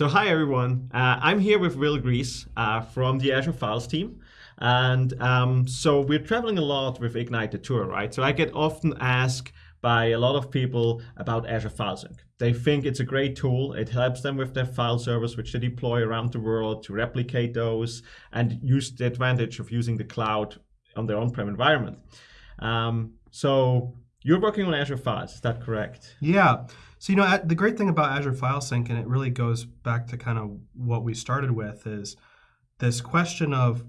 So hi everyone, uh, I'm here with Will Gries uh, from the Azure Files team. And um, so we're traveling a lot with Ignite the Tour, right? So I get often asked by a lot of people about Azure File Sync. They think it's a great tool. It helps them with their file servers, which they deploy around the world to replicate those and use the advantage of using the cloud on their on-prem environment. Um, so you're working on Azure Files, is that correct? Yeah. So, you know, the great thing about Azure File Sync, and it really goes back to kind of what we started with, is this question of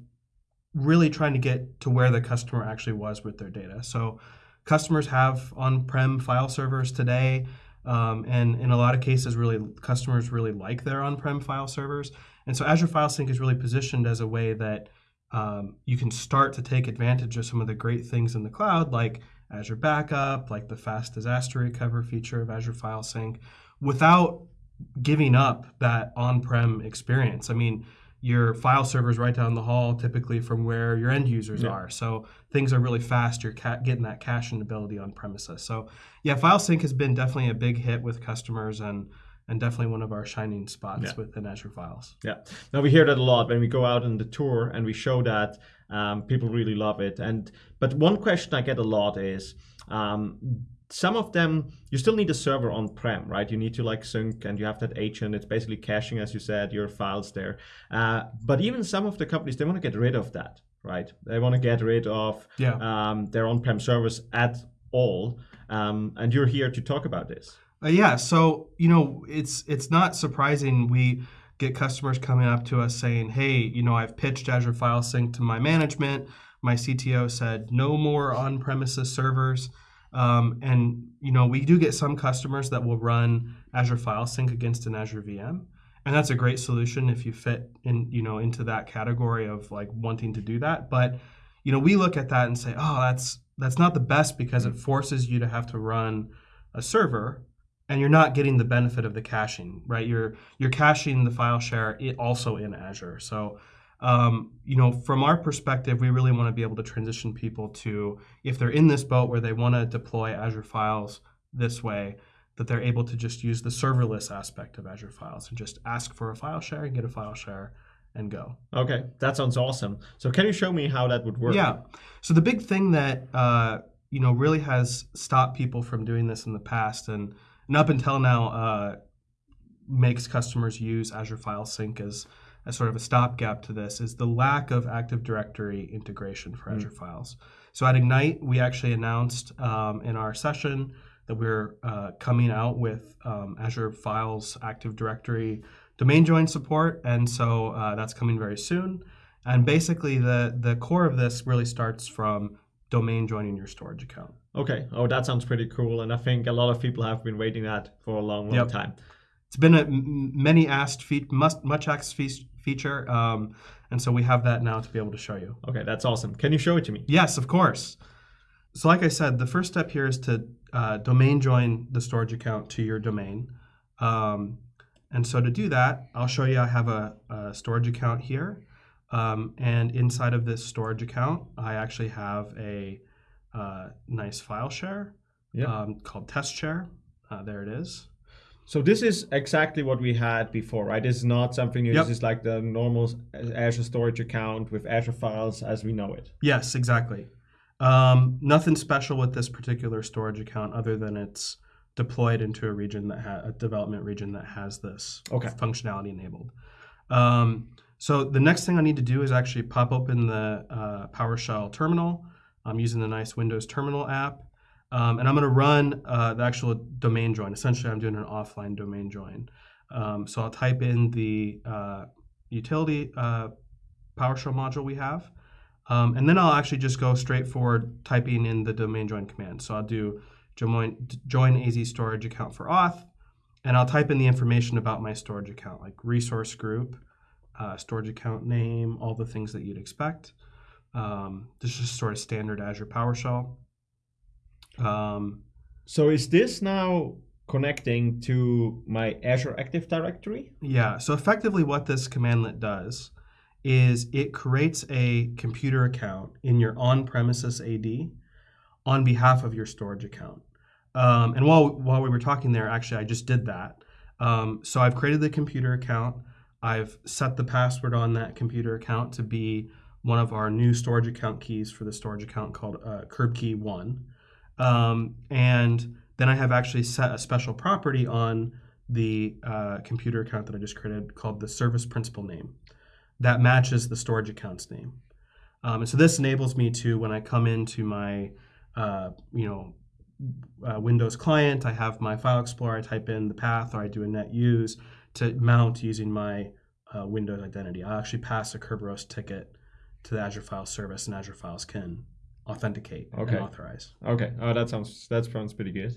really trying to get to where the customer actually was with their data. So, customers have on-prem file servers today, um, and in a lot of cases, really customers really like their on-prem file servers. And so, Azure File Sync is really positioned as a way that um, you can start to take advantage of some of the great things in the cloud, like Azure Backup, like the fast disaster recovery feature of Azure File Sync, without giving up that on-prem experience. I mean, your file server is right down the hall, typically from where your end users yeah. are. So things are really fast. You're getting that caching ability on premises. So yeah, File Sync has been definitely a big hit with customers and and definitely one of our shining spots yeah. within Azure Files. Yeah. Now we hear that a lot when we go out on the tour and we show that um, people really love it. And but one question I get a lot is. Um, some of them you still need a server on prem right you need to like sync and you have that agent it's basically caching as you said your files there uh, but even some of the companies they want to get rid of that right they want to get rid of yeah. um, their on-prem servers at all um, and you're here to talk about this uh, yeah so you know it's it's not surprising we get customers coming up to us saying, hey, you know, I've pitched Azure File Sync to my management. My CTO said no more on-premises servers. Um, and you know, we do get some customers that will run Azure File Sync against an Azure VM. And that's a great solution if you fit in, you know, into that category of like wanting to do that. But you know, we look at that and say, oh, that's that's not the best because it forces you to have to run a server and you're not getting the benefit of the caching, right? You're you're caching the file share also in Azure. So, um, you know, from our perspective, we really want to be able to transition people to if they're in this boat where they want to deploy Azure Files this way, that they're able to just use the serverless aspect of Azure Files and just ask for a file share and get a file share and go. Okay, that sounds awesome. So, can you show me how that would work? Yeah. So the big thing that uh, you know really has stopped people from doing this in the past and and up until now uh, makes customers use Azure File Sync as, as sort of a stopgap to this is the lack of Active Directory integration for mm. Azure Files. So at Ignite, we actually announced um, in our session that we're uh, coming out with um, Azure Files Active Directory domain join support, and so uh, that's coming very soon. And basically, the the core of this really starts from domain joining your storage account. Okay. Oh, that sounds pretty cool. And I think a lot of people have been waiting that for a long, long yep. time. It's been a many asked, fe- must, much asked fe- feature. Um, and so we have that now to be able to show you. Okay, that's awesome. Can you show it to me? Yes, of course. So like I said, the first step here is to uh, domain join the storage account to your domain. Um, and so to do that, I'll show you I have a, a storage account here. Um, and inside of this storage account, I actually have a uh, nice file share yep. um, called test share. Uh, there it is. So this is exactly what we had before, right? This is not something new. Yep. This is like the normal Azure storage account with Azure files as we know it. Yes, exactly. Um, nothing special with this particular storage account other than it's deployed into a region that ha- a development region that has this okay. functionality enabled. Um, so the next thing I need to do is actually pop open the uh, PowerShell terminal. I'm using the nice Windows Terminal app. Um, and I'm going to run uh, the actual domain join. Essentially, I'm doing an offline domain join. Um, so I'll type in the uh, utility uh, PowerShell module we have. Um, and then I'll actually just go straight forward typing in the domain join command. So I'll do join, join AZ storage account for auth, and I'll type in the information about my storage account, like resource group, uh, storage account name, all the things that you'd expect. Um, this is sort of standard Azure PowerShell. Um, so is this now connecting to my Azure Active Directory? Yeah. So effectively, what this commandlet does is it creates a computer account in your on-premises AD on behalf of your storage account. Um, and while while we were talking there, actually, I just did that. Um, so I've created the computer account. I've set the password on that computer account to be one of our new storage account keys for the storage account called uh, Kerb Key One, um, and then I have actually set a special property on the uh, computer account that I just created called the service principal name that matches the storage account's name. Um, and so this enables me to, when I come into my, uh, you know, uh, Windows client, I have my file explorer, I type in the path, or I do a net use to mount using my uh, Windows identity. I actually pass a Kerberos ticket to the Azure File Service, and Azure Files can authenticate Okay. and authorize. Okay. Oh, that sounds that sounds pretty good.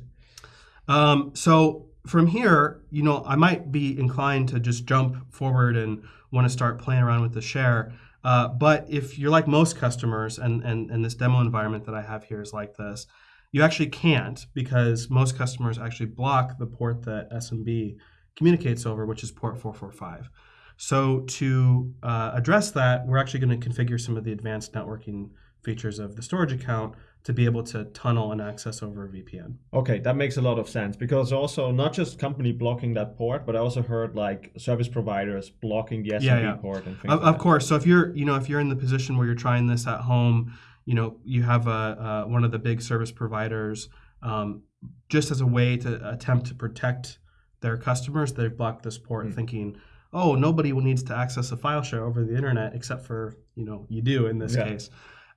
Um, so from here, you know, I might be inclined to just jump forward and want to start playing around with the share. Uh, but if you're like most customers, and, and and this demo environment that I have here is like this, you actually can't because most customers actually block the port that SMB communicates over, which is port 445. So to uh, address that, we're actually going to configure some of the advanced networking features of the storage account to be able to tunnel and access over a VPN. Okay, that makes a lot of sense because also not just company blocking that port, but I also heard like service providers blocking the SMB Yeah, yeah. port and things Of, like of course. So if you're, you know, if you're in the position where you're trying this at home, you know, you have a, uh, one of the big service providers, um, just as a way to attempt to protect their customers, they've blocked this port, Mm. thinking, oh, nobody needs to access a file share over the internet except for, you know, you do in this Yeah. case.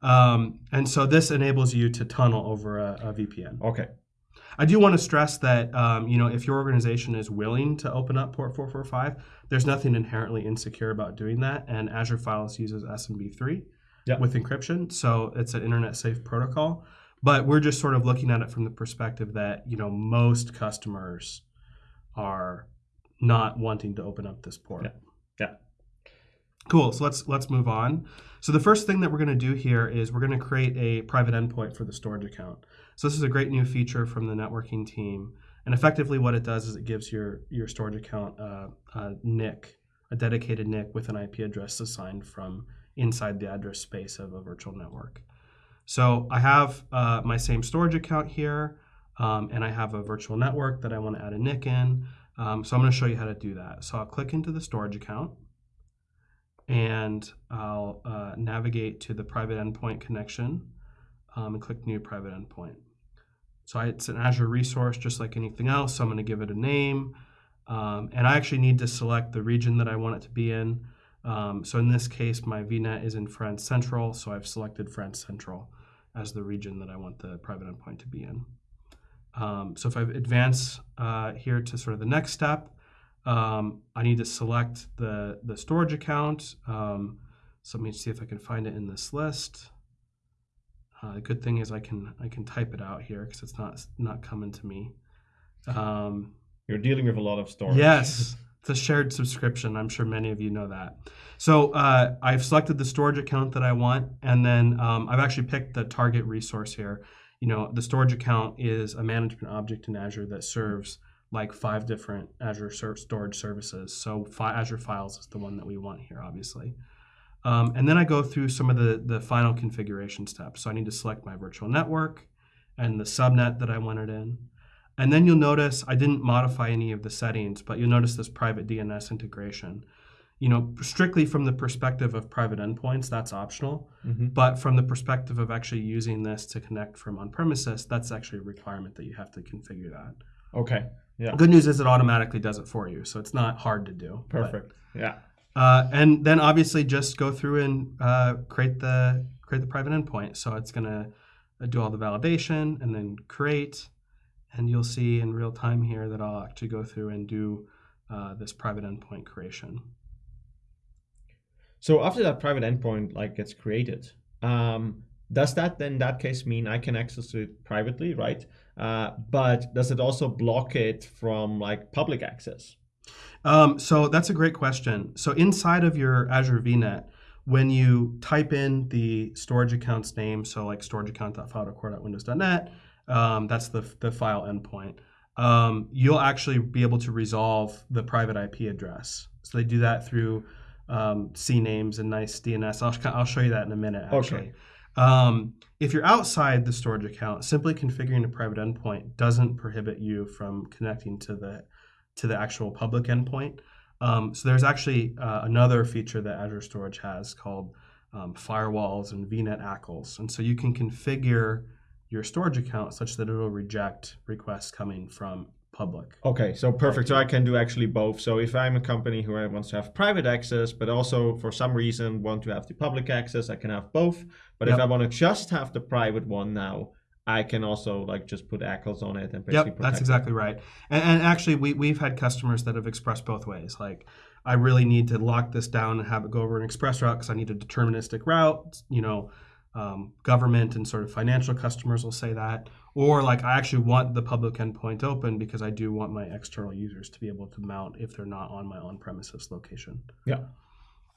Um, and so this enables you to tunnel over a, a VPN. Okay. I do want to stress that um, you know if your organization is willing to open up port 445, there's nothing inherently insecure about doing that. And Azure Files uses SMB3 Yeah. with encryption, so it's an internet safe protocol. But we're just sort of looking at it from the perspective that you know most customers are not wanting to open up this port. Yeah. Yeah. Cool. So let's let's move on. So the first thing that we're going to do here is we're going to create a private endpoint for the storage account. So this is a great new feature from the networking team. And effectively, what it does is it gives your your storage account uh, a NIC, a dedicated NIC with an IP address assigned from inside the address space of a virtual network. So I have uh, my same storage account here, um, and I have a virtual network that I want to add a NIC in. Um, so I'm going to show you how to do that. So I'll click into the storage account, and I'll uh, navigate to the private endpoint connection um, and click New Private Endpoint. So I, it's an Azure resource just like anything else. So I'm going to give it a name. Um, and I actually need to select the region that I want it to be in. Um, so in this case, my VNet is in France Central. So I've selected France Central as the region that I want the private endpoint to be in. Um, so if I advance uh, here to sort of the next step, um, I need to select the, the storage account. Um, so let me see if I can find it in this list. Uh, the good thing is I can I can type it out here because it's not not coming to me. Um, You're dealing with a lot of storage. Yes, it's a shared subscription. I'm sure many of you know that. So uh, I've selected the storage account that I want, and then um, I've actually picked the target resource here. You know, the storage account is a management object in Azure that serves like five different Azure storage services. So fi- Azure Files is the one that we want here, obviously. Um, and then I go through some of the, the final configuration steps. So I need to select my virtual network and the subnet that I want it in. And then you'll notice I didn't modify any of the settings, but you'll notice this private DNS integration. You know, strictly from the perspective of private endpoints, that's optional. Mhm. But from the perspective of actually using this to connect from on premises, that's actually a requirement that you have to configure that. Okay. Yeah. Good news is it automatically does it for you, so it's not hard to do. but- Perfect. Yeah. uh, and then obviously just go through and uh, create the create the private endpoint. So it's gonna uh, do all the validation and then create, and you'll see in real time here that I'll actually go through and do uh, this private endpoint creation. So after that private endpoint like gets created, um, does that then in that case mean I can access it privately, right? Uh, but does it also block it from like public access? Um, so that's a great question. So inside of your Azure VNet, when you type in the storage account's name, so like storageaccount.file.core.windows.net, um, that's the, the file endpoint, um, you'll actually be able to resolve the private IP address. So they do that through um, CNAMEs and nice DNS. I'll, I'll show you that in a minute, Okay. actually. Um, if you're outside the storage account, simply configuring a private endpoint doesn't prohibit you from connecting to the to the actual public endpoint. Um, so there's actually uh, another feature that Azure Storage has called um, firewalls and VNet ACLs. And so you can configure your storage account such that it'll reject requests coming from public. Okay, so perfect. So I can do actually both. So if I'm a company who wants to have private access, but also for some reason want to have the public access, I can have both. But Yep. if I want to just have the private one now, I can also like just put ACLs on it and basically Yep, that's it. exactly right. And, and actually, we, we've had customers that have expressed both ways. Like, I really need to lock this down and have it go over an express route because I need a deterministic route. You know, um, government and sort of financial customers will say that. Or, like, I actually want the public endpoint open because I do want my external users to be able to mount if they're not on my on premises location. Yeah.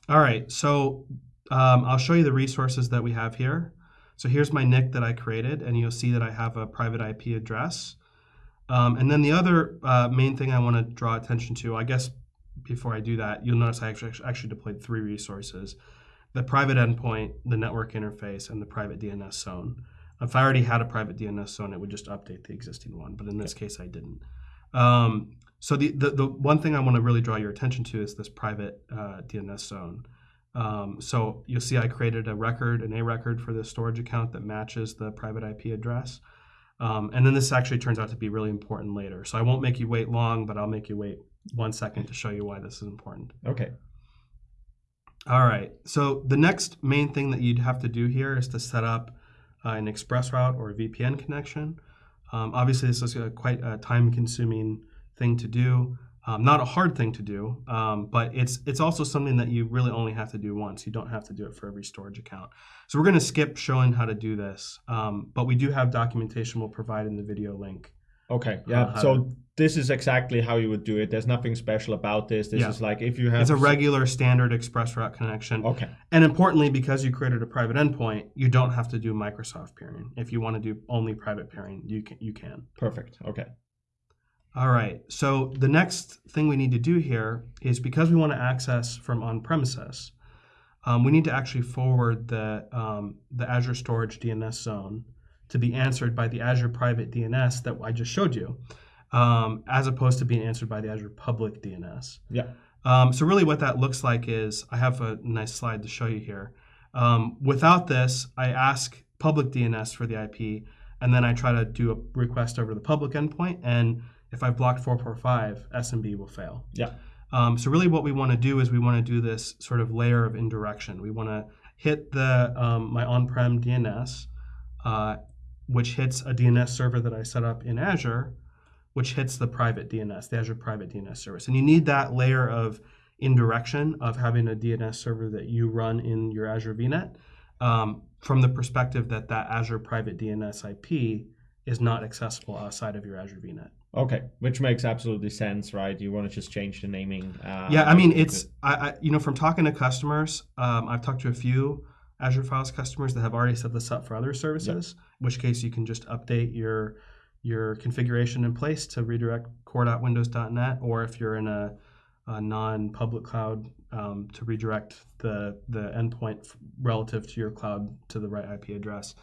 All right. So, um, I'll show you the resources that we have here. So here's my NIC that I created, and you'll see that I have a private IP address. Um, and then the other uh, main thing I want to draw attention to, I guess before I do that, you'll notice I actually, actually deployed three resources. The private endpoint, the network interface, and the private DNS zone. If I already had a private DNS zone, it would just update the existing one, but in this case I didn't. Um, so the, the, the one thing I want to really draw your attention to is this private uh, DNS zone. Um, so you'll see I created a record, an A record for this storage account that matches the private IP address. Um, and then this actually turns out to be really important later. So I won't make you wait long, but I'll make you wait one second to show you why this is important. Okay. All right. So the next main thing that you'd have to do here is to set up uh, an express route or a VPN connection. Um, obviously, this is a quite a time-consuming thing to do. Um, not a hard thing to do, um, but it's it's also something that you really only have to do once. You don't have to do it for every storage account. So we're going to skip showing how to do this, um, but we do have documentation we'll provide in the video link. Okay. Yeah. Uh, so this is exactly how you would do it. There's nothing special about this. This Yeah. is like if you have It's a regular standard express route connection. Okay. And importantly, because you created a private endpoint, you don't have to do Microsoft peering. If you want to do only private peering, you can. You can. Perfect. Okay. All right. So the next thing we need to do here is because we want to access from on premises, um, we need to actually forward the um, the Azure Storage DNS zone to be answered by the Azure Private DNS that I just showed you, um, as opposed to being answered by the Azure Public DNS. Yeah. Um, so really, what that looks like is I have a nice slide to show you here. Um, without this, I ask public DNS for the IP, and then I try to do a request over the public endpoint. And if I've blocked 445, SMB will fail. Yeah. Um, so really, what we want to do is we want to do this sort of layer of indirection. We want to hit the um, my on-prem DNS, uh, which hits a DNS server that I set up in Azure, which hits the private DNS, the Azure Private DNS service. And you need that layer of indirection of having a DNS server that you run in your Azure VNet um, from the perspective that that Azure Private DNS IP is not accessible outside of your Azure VNet. Okay. Which makes absolutely sense, right? You want to just change the naming. Uh, yeah, I mean, it's I, I you know from talking to customers, um, I've talked to a few Azure Files customers that have already set this up for other services. In which case, you can just update your your configuration in place to redirect core.windows.net, or if you're in a, a non-public cloud, um, to redirect the the endpoint relative to your cloud to the right IP address.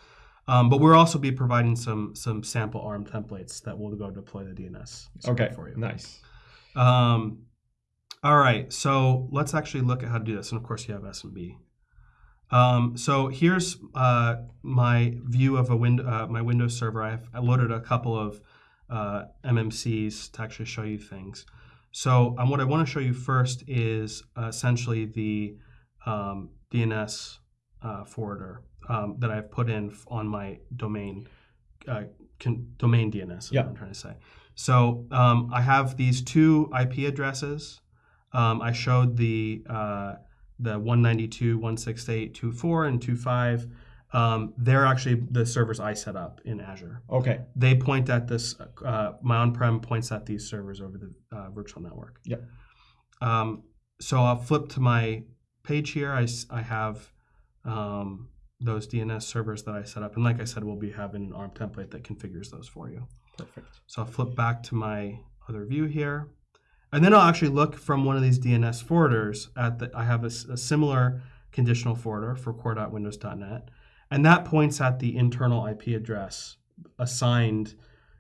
Um, but we'll also be providing some some sample ARM templates that will go deploy the DNS okay. for you. Nice. Um, all right, so let's actually look at how to do this. And of course, you have SMB. Um, so here's uh, my view of a win- uh, my Windows server. I've I loaded a couple of uh, MMCs to actually show you things. So um, what I want to show you first is uh, essentially the um, DNS uh, forwarder um, that I've put in on my domain uh, con- domain DNS. Is Yeah. what I'm trying to say. So um, I have these two IP addresses. Um, I showed the uh, the 192.168.2.4 and 2.5. Um, they're actually the servers I set up in Azure. Okay. They point at this. Uh, my on-prem points at these servers over the uh, virtual network. Yep. Um, so I'll flip to my page here. I, I have um, those DNS servers that I set up, and like I said, we'll be having an ARM template that configures those for you. Perfect. So I'll flip back to my other view here. And then I'll actually look from one of these DNS forwarders at the, I have a similar conditional forwarder for core.windows.net. And that points at the internal IP address assigned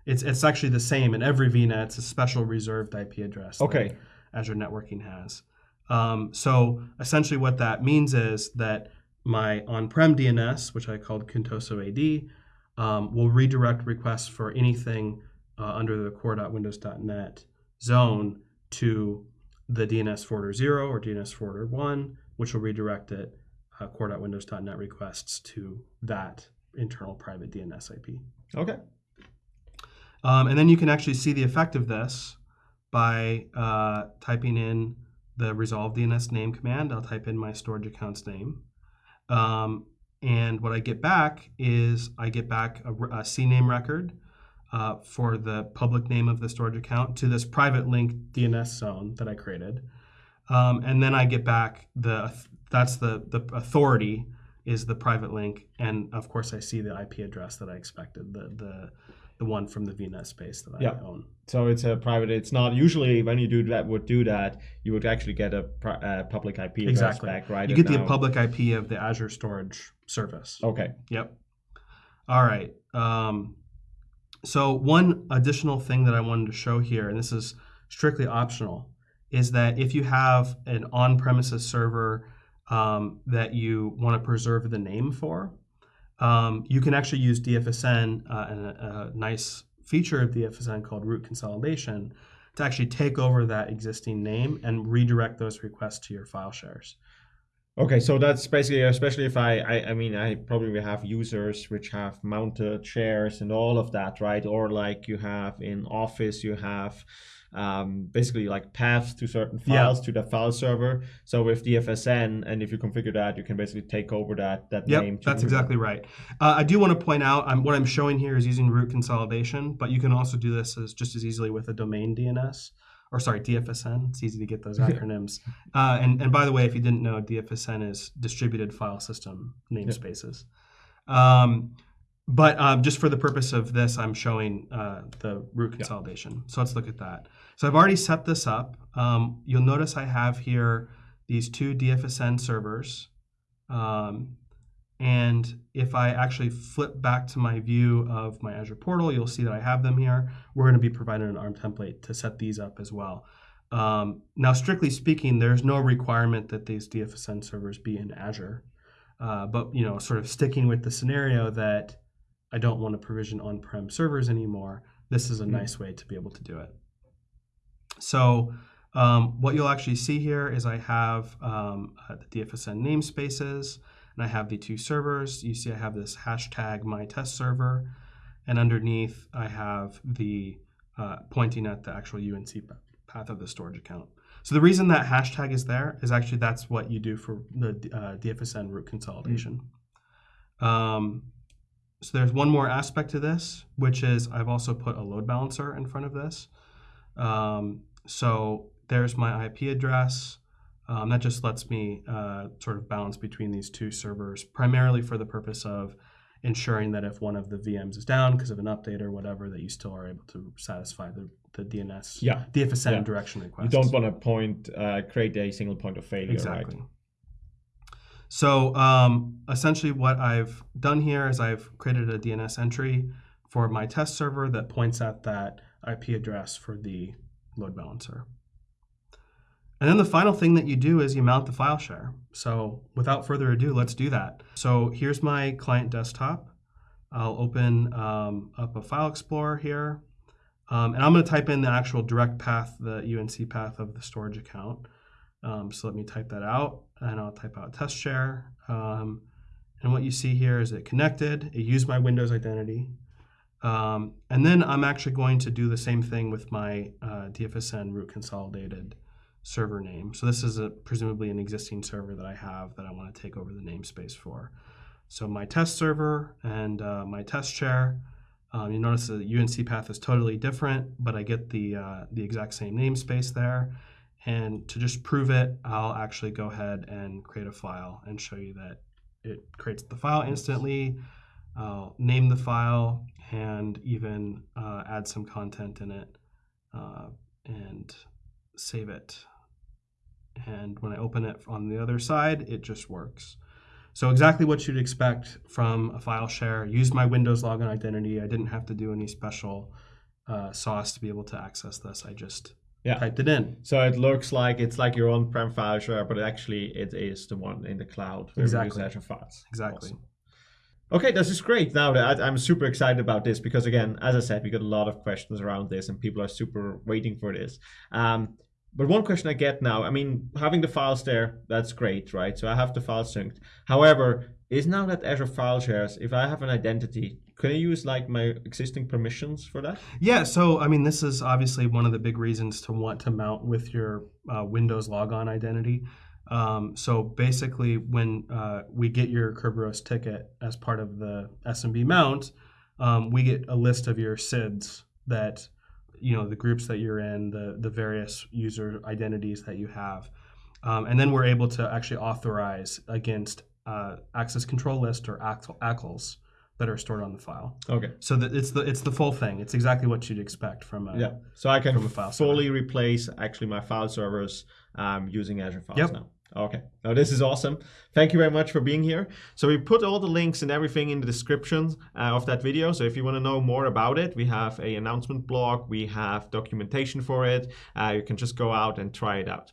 It's it's actually the same in every VNet. It's a special reserved IP address. Okay. Azure Networking has. Um, so essentially, what that means is that my on-prem DNS, which I called Contoso AD, um, will redirect requests for anything uh, under the core.windows.net zone to the DNS forwarder 0 or DNS forwarder 1, which will redirect it, uh, core.windows.net requests to that internal private DNS IP. Okay. Um, and then you can actually see the effect of this by uh, typing in the resolve DNS name command. I'll type in my storage account's name. Um, and what I get back is I get back a, a CNAME record uh, for the public name of the storage account to this private link DNS zone that I created. Um, and then I get back the that's the the authority is the private link, and of course I see the IP address that I expected the the the one from the VNet space that I Yeah. own. So it's a private. It's not usually when you do that. Would do that. You would actually get a uh, public IP address Exactly. back, right? You get the public IP of the Azure Storage Service. Okay. Yep. All right. Um, so one additional thing that I wanted to show here, and this is strictly optional, is that if you have an on-premises server um, that you want to preserve the name for, um, you can actually use DFSN uh, and a, a nice feature of DFSN called root consolidation to actually take over that existing name and redirect those requests to your file shares. Okay, so that's basically, especially if I, I, I mean, I probably will have users which have mounted shares and all of that, right? Or like you have in Office, you have um, basically like paths to certain Yeah. files to the file server. So with DFSN, and if you configure that, you can basically take over that that Yep, name. that's exactly right. Uh, I do want to point out I'm, what I'm showing here is using root consolidation, but you can also do this as just as easily with a domain DNS, or sorry, DFSN. It's easy to get those acronyms. uh, and, and by the way, if you didn't know, DFSN is distributed file system namespaces. Um, but um, just for the purpose of this, I'm showing uh, the root consolidation. So let's look at that. So I've already set this up. Um, you'll notice I have here these two DFSN servers. Um, and if I actually flip back to my view of my Azure portal, you'll see that I have them here. We're going to be providing an ARM template to set these up as well. Um, now, strictly speaking, there's no requirement that these DFSN servers be in Azure. Uh, but you know, sort of sticking with the scenario that I don't want to provision on-prem servers anymore, this is a Mhm. nice way to be able to do it. So um, what you'll actually see here is I have um, uh, the DFSN namespaces, and I have the two servers. You see I have this hashtag my test server, and underneath I have the uh, pointing at the actual UNC path of the storage account. So the reason that hashtag is there is actually that's what you do for the uh, DFSN root consolidation. Um, so there's one more aspect to this, which is I've also put a load balancer in front of this. Um, so there's my IP address. Um, that just lets me uh, sort of balance between these two servers, primarily for the purpose of ensuring that if one of the VMs is down because of an update or whatever, that you still are able to satisfy the, the DNS, Yeah. DFSN Yeah. direction You don't want to point, uh, create a single point of failure, Exactly. right? So um, essentially, what I've done here is I've created a DNS entry for my test server that points at that IP address for the load balancer. And then the final thing that you do is you mount the file share. So without further ado, let's do that. So here's my client desktop. I'll open um, up a file explorer here. Um, and I'm going to type in the actual direct path, the UNC path of the storage account. Um, so let me type that out and I'll type out test share. Um, and what you see here is it connected, it used my Windows identity. Um, and then I'm actually going to do the same thing with my uh, DFSN root consolidated server name. So this is a, presumably an existing server that I have that I want to take over the namespace for. So my test server and uh, my test share. Um, you notice the UNC path is totally different, but I get the uh, the exact same namespace there. And to just prove it, I'll actually go ahead and create a file and show you that it creates the file instantly. I'll name the file and even uh, add some content in it uh, and save it. And when I open it on the other side, it just works. So exactly what you'd expect from a file share. Use my Windows login identity. I didn't have to do any special uh, sauce to be able to access this. I just Yeah. typed it in. So it looks like it's like your on-prem file share, but actually it is the one in the cloud. where Exactly. Azure Files. Exactly. Awesome. Okay, this is great. Now that I'm super excited about this because again, as I said, we got a lot of questions around this, and people are super waiting for this. Um, but one question I get now, I mean, having the files there, that's great, right? So I have the files synced. However, is now that Azure File Shares, if I have an identity, can I use like my existing permissions for that? Yeah, so I mean, this is obviously one of the big reasons to want to mount with your uh, Windows logon identity. Um, so basically, when uh, we get your Kerberos ticket as part of the SMB mount, um, we get a list of your SIDs that, you know, the groups that you're in, the the various user identities that you have, um, and then we're able to actually authorize against uh, access control list or ACLs that are stored on the file. Okay. So that it's the it's the full thing. It's exactly what you'd expect from a Yeah. So I can From a file server. fully replace actually my file servers um, using Azure Files Yep. now. Okay. Now this is awesome. Thank you very much for being here. So we put all the links and everything in the description uh, of that video. So if you want to know more about it, we have a announcement blog. We have documentation for it. Uh, you can just go out and try it out.